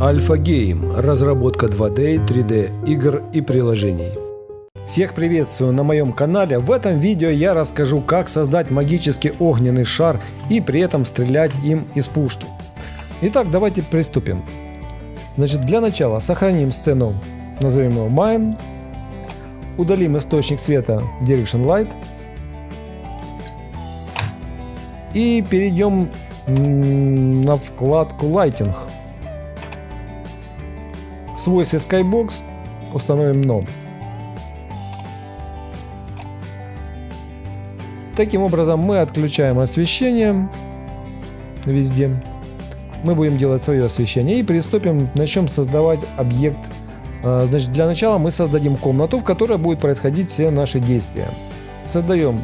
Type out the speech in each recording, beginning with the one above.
Альфа Гейм – разработка 2D, 3D игр и приложений. Всех приветствую на моем канале. В этом видео я расскажу, как создать магический огненный шар и при этом стрелять им из пушки. Итак, давайте приступим. Значит, для начала сохраним сцену, назовем его Mine. Удалим источник света Direction Light. И перейдем на вкладку Lighting. В свойстве Skybox установим No. Таким образом мы отключаем освещение везде. Мы будем делать свое освещение и приступим, начнем создавать объект. А, значит, для начала мы создадим комнату, в которой будут происходить все наши действия. Создаем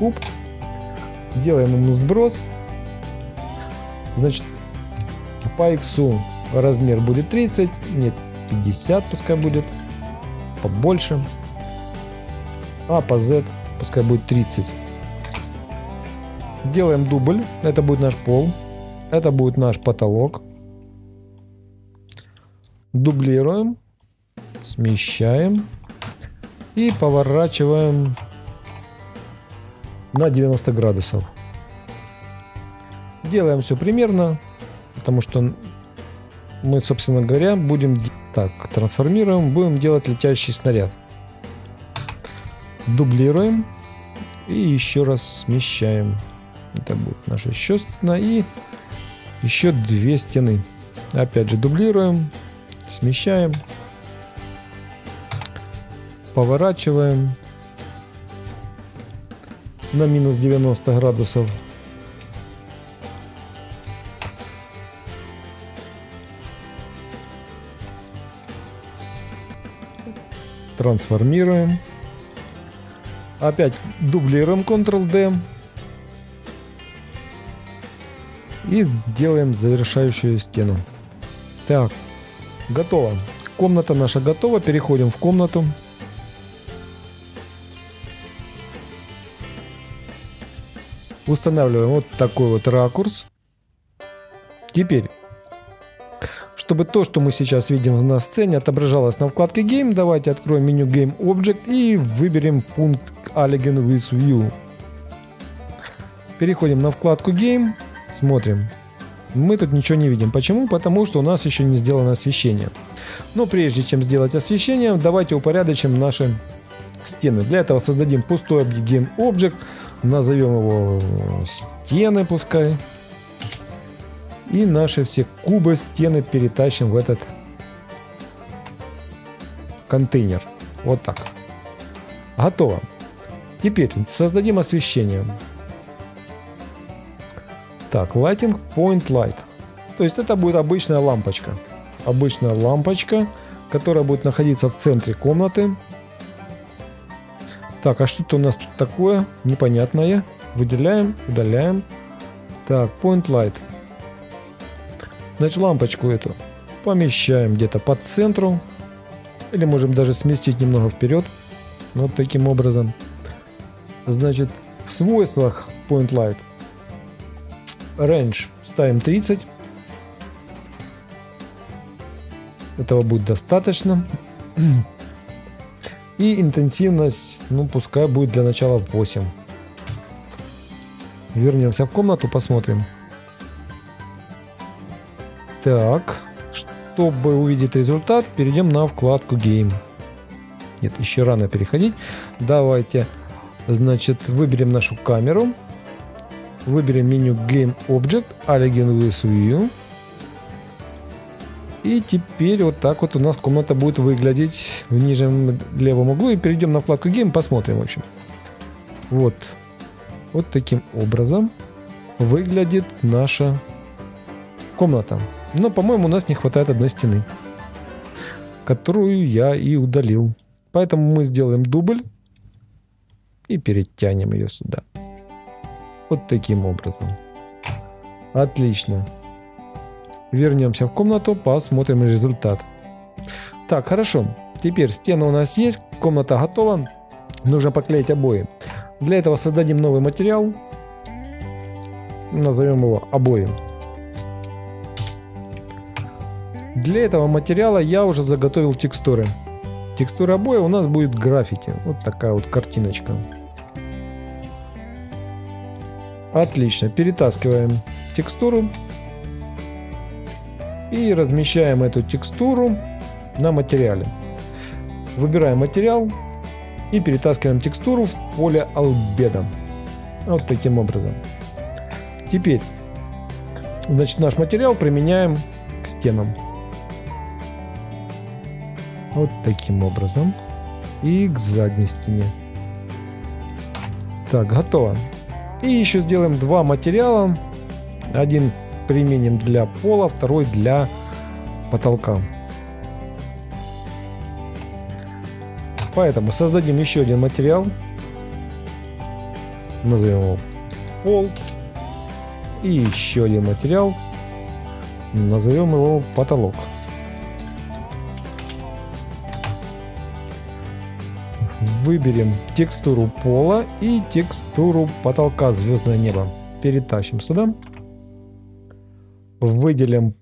куб, делаем ему сброс. Значит, по x размер будет 30, нет, 50 пускай будет, побольше. А по z пускай будет 30. Делаем дубль, это будет наш пол, это будет наш потолок. Дублируем, смещаем и поворачиваем на 90 градусов. Делаем все примерно, потому что мы, собственно говоря, будем так трансформируем, будем делать летящий снаряд. Дублируем и еще раз смещаем. Это будет наша еще стена и еще две стены. Опять же дублируем, смещаем, поворачиваем на минус 90 градусов. Трансформируем. Опять дублируем Ctrl-D. И сделаем завершающую стену. Так, готово. Комната наша готова. Переходим в комнату. Устанавливаем вот такой вот ракурс. Теперь, чтобы то, что мы сейчас видим на сцене, отображалось на вкладке Game, давайте откроем меню Game Object и выберем пункт Allegin with View. Переходим на вкладку Game. Смотрим. Мы тут ничего не видим. Почему? Потому что у нас еще не сделано освещение. Но прежде чем сделать освещение, давайте упорядочим наши стены. Для этого создадим пустой Game Object. Назовем его стены пускай. И наши все кубы, стены перетащим в этот контейнер. Вот так. Готово. Теперь создадим освещение. Так, Lighting Point Light. То есть это будет обычная лампочка. Обычная лампочка, которая будет находиться в центре комнаты. Так, а что-то у нас тут такое непонятное. Выделяем, удаляем. Так, Point Light. Значит, лампочку эту помещаем где-то по центру. Или можем даже сместить немного вперед. Вот таким образом. Значит, в свойствах Point Light range ставим 30. Этого будет достаточно. И интенсивность, ну пускай будет для начала 8. Вернемся в комнату, посмотрим. Так, чтобы увидеть результат, перейдем на вкладку Game. Нет, еще рано переходить. Давайте, значит, выберем нашу камеру. Выберем меню Game Object, Allegin with View. И теперь вот так вот у нас комната будет выглядеть в нижнем левом углу. И перейдем на вкладку Game, посмотрим, в общем. Вот. Вот таким образом выглядит наша комната. Но, по-моему, у нас не хватает одной стены, которую я и удалил. Поэтому мы сделаем дубль и перетянем ее сюда. Вот таким образом. Отлично. Вернемся в комнату, посмотрим результат. Так, хорошо. Теперь стена у нас есть, комната готова. Нужно поклеить обои. Для этого создадим новый материал. Назовем его обои. Для этого материала я уже заготовил текстуры. Текстура обоя у нас будет граффити. Вот такая вот картиночка. Отлично. Перетаскиваем текстуру. И размещаем эту текстуру на материале. Выбираем материал и перетаскиваем текстуру в поле албеда. Вот таким образом. Теперь значит, наш материал применяем к стенам. Вот таким образом. И к задней стене. Так, готово. И еще сделаем два материала. Один применим для пола, второй для потолка. Поэтому создадим еще один материал. Назовем его пол. И еще один материал. Назовем его потолок. Выберем текстуру пола и текстуру потолка звездное небо. Перетащим сюда. Выделим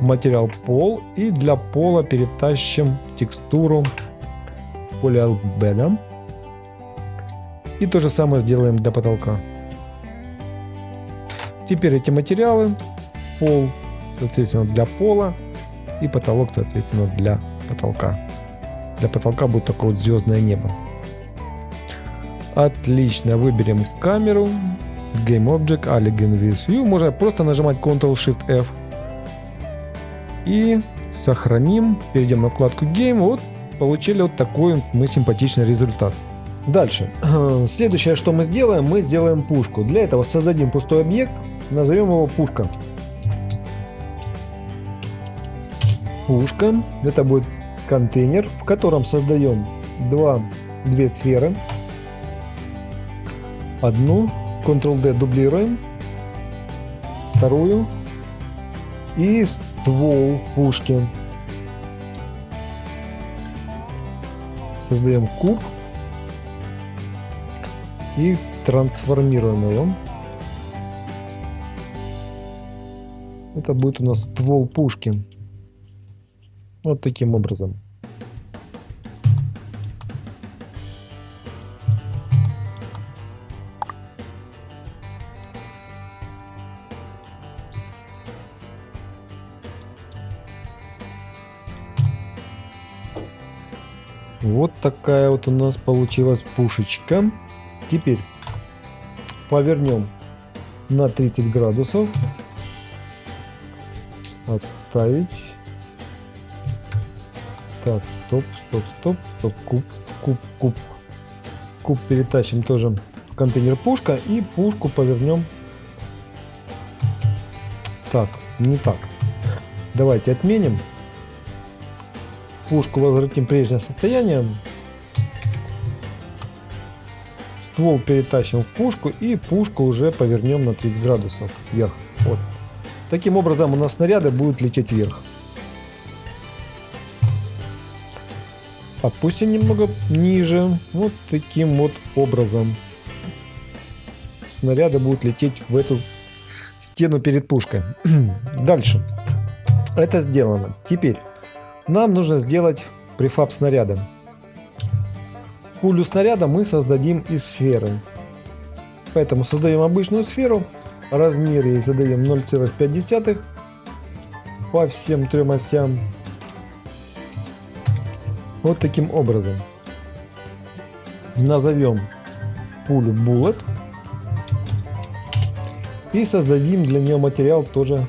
материал пол и для пола перетащим текстуру поле албеда. И то же самое сделаем для потолка. Теперь эти материалы, пол, соответственно, для пола и потолок, соответственно, для потолка. Для потолка будет такое вот звездное небо. Отлично, выберем камеру, Game Object, Alien with View. Можно просто нажимать Ctrl-Shift-F. И сохраним, перейдем на вкладку Game. Вот получили вот такой мы симпатичный результат. Дальше. Следующее, что мы сделаем, мы сделаем пушку. Для этого создадим пустой объект, назовем его пушка. Пушка. Это будет контейнер, в котором создаем два, две сферы. Одну, Ctrl-D дублируем, вторую и ствол пушки. Создаем куб и трансформируем его. Это будет у нас ствол пушки. Вот таким образом. Вот такая вот у нас получилась пушечка. Теперь повернем на 30 градусов. Отставить. Так, стоп, стоп, стоп, стоп, куб, куб, куб. Куб перетащим тоже в контейнер пушка и пушку повернем. Так, не так. Давайте отменим пушку возвратим в прежнее состояние. Ствол перетащим в пушку и пушку уже повернем на 30 градусов вверх. Вот. Таким образом у нас снаряды будут лететь вверх. Опустим немного ниже. Вот таким вот образом. Снаряды будут лететь в эту стену перед пушкой. Дальше. Это сделано. Теперь нам нужно сделать префаб снаряда. Пулю снаряда мы создадим из сферы. Поэтому создаем обычную сферу. Размер ей задаем 0,5 по всем трем осям. Вот таким образом. Назовем пулю Bullet. И создадим для нее материал тоже,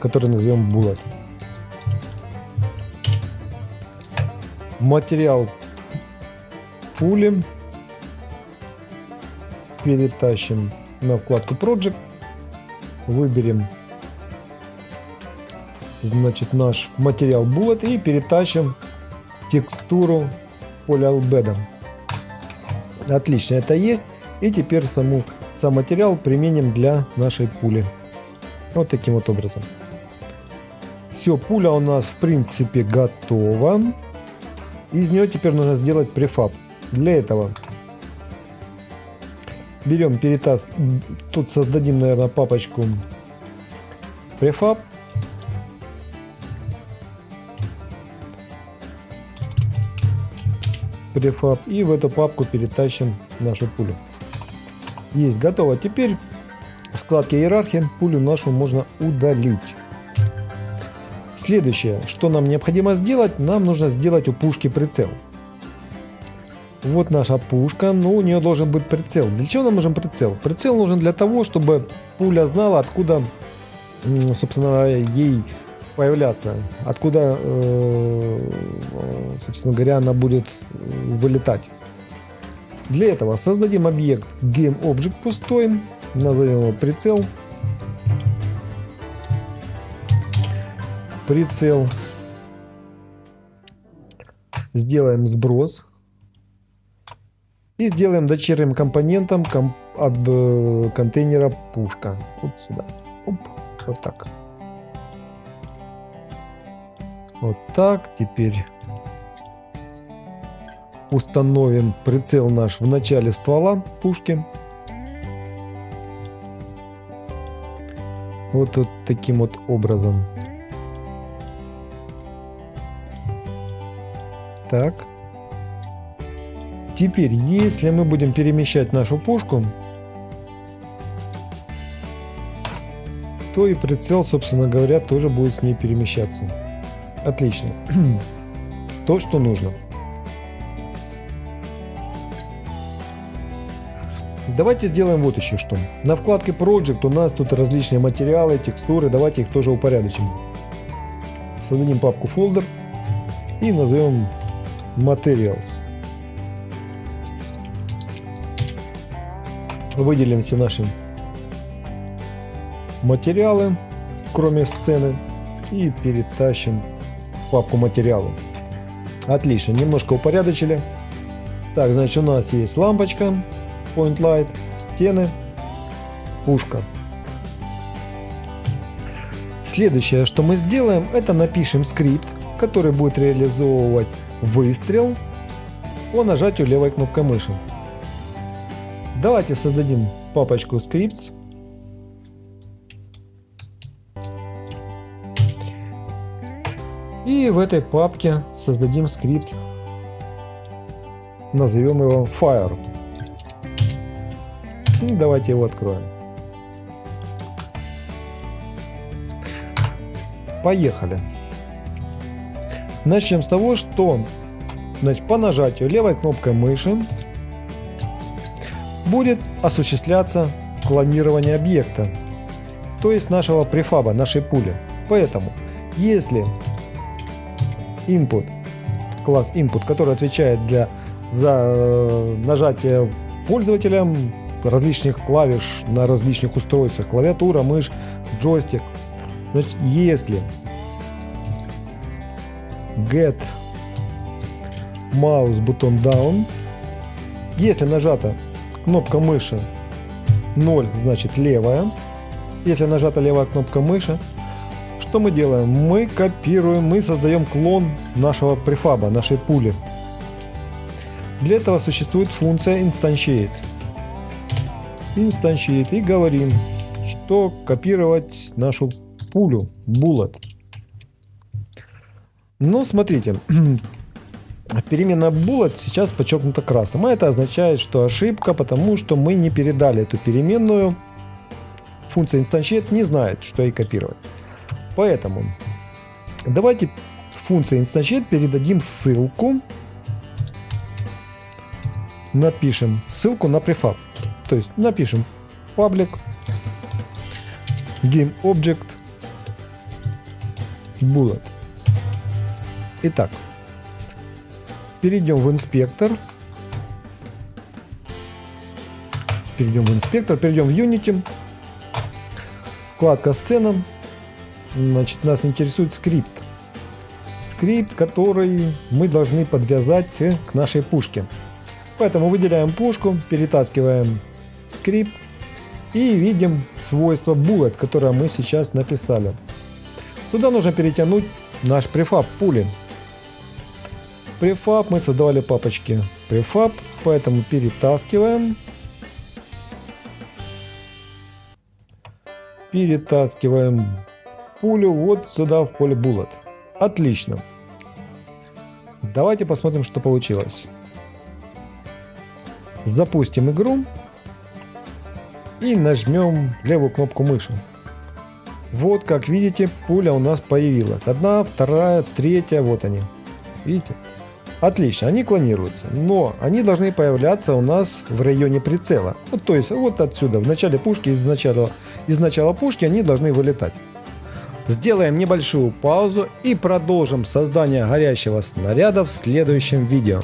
который назовем Bullet. Материал пули перетащим на вкладку Project, выберем значит наш материал Bullet и перетащим текстуру поля Albedo. Отлично, это есть. И теперь саму, сам материал применим для нашей пули. Вот таким вот образом. Все, пуля у нас в принципе готова. Из нее теперь нужно сделать префаб. Для этого берем перетас, тут создадим, наверное, папочку префаб. Префаб. И в эту папку перетащим нашу пулю. Есть, готово. Теперь в вкладке иерархии пулю нашу можно удалить. Следующее, что нам необходимо сделать, нам нужно сделать у пушки прицел. Вот наша пушка, но у нее должен быть прицел. Для чего нам нужен прицел? Прицел нужен для того, чтобы пуля знала, откуда, собственно, ей появляться, откуда, э, собственно говоря, она будет вылетать. Для этого создадим объект GameObject пустой, назовем его прицел. Прицел. Сделаем сброс. И сделаем дочерним компонентом комп от э, контейнера пушка. Вот сюда. Оп, вот так. Вот так. Теперь установим прицел наш в начале ствола пушки. Вот, вот таким вот образом. Так. Теперь, если мы будем перемещать нашу пушку, то и прицел, собственно говоря, тоже будет с ней перемещаться. Отлично. То, что нужно. Давайте сделаем вот еще что. На вкладке Project у нас тут различные материалы, текстуры. Давайте их тоже упорядочим. Создадим папку folder и назовем Materials. Все наши материалы, кроме сцены, и перетащим папку материалы. Отлично, немножко упорядочили. Так, значит, у нас есть лампочка, point light, стены, пушка. Следующее, что мы сделаем, это напишем скрипт, который будет реализовывать выстрел по нажатию левой кнопкой мыши. Давайте создадим папочку scripts. И в этой папке создадим скрипт, назовем его fire. И давайте его откроем. Поехали. Начнем с того, что значит, по нажатию левой кнопкой мыши будет осуществляться клонирование объекта, то есть нашего префаба, нашей пули. Поэтому, если input, класс input, который отвечает для, за э, нажатие пользователем различных клавиш на различных устройствах, клавиатура, мышь, джойстик. Значит, если get mouse button down, если нажата кнопка мыши 0, значит левая. Если нажата левая кнопка мыши, что мы делаем? Мы копируем, мы создаем клон нашего префаба, нашей пули. Для этого существует функция instantiate инстанщит и говорим, что копировать нашу пулю, bullet. Но смотрите, перемена bullet сейчас подчеркнута красным. А это означает, что ошибка, потому что мы не передали эту переменную. Функция instantiate не знает, что ей копировать. Поэтому давайте функции instantiate передадим ссылку. Напишем ссылку на префаб. То есть напишем public game object bullet. Итак, перейдем в инспектор. Перейдем в инспектор, перейдем в Unity. Вкладка сцена. Значит, нас интересует скрипт. Скрипт, который мы должны подвязать к нашей пушке. Поэтому выделяем пушку, перетаскиваем скрипт и видим свойство bullet, которое мы сейчас написали. Сюда нужно перетянуть наш prefab пули. Prefab мы создавали папочки prefab, поэтому перетаскиваем. Перетаскиваем пулю вот сюда в поле bullet. Отлично. Давайте посмотрим, что получилось. Запустим игру и нажмем левую кнопку мыши. Вот, как видите, пуля у нас появилась. Одна, вторая, третья, вот они. Видите? Отлично, они клонируются, но они должны появляться у нас в районе прицела. Вот, то есть вот отсюда, в начале пушки, из начала, из начала пушки они должны вылетать. Сделаем небольшую паузу и продолжим создание горящего снаряда в следующем видео.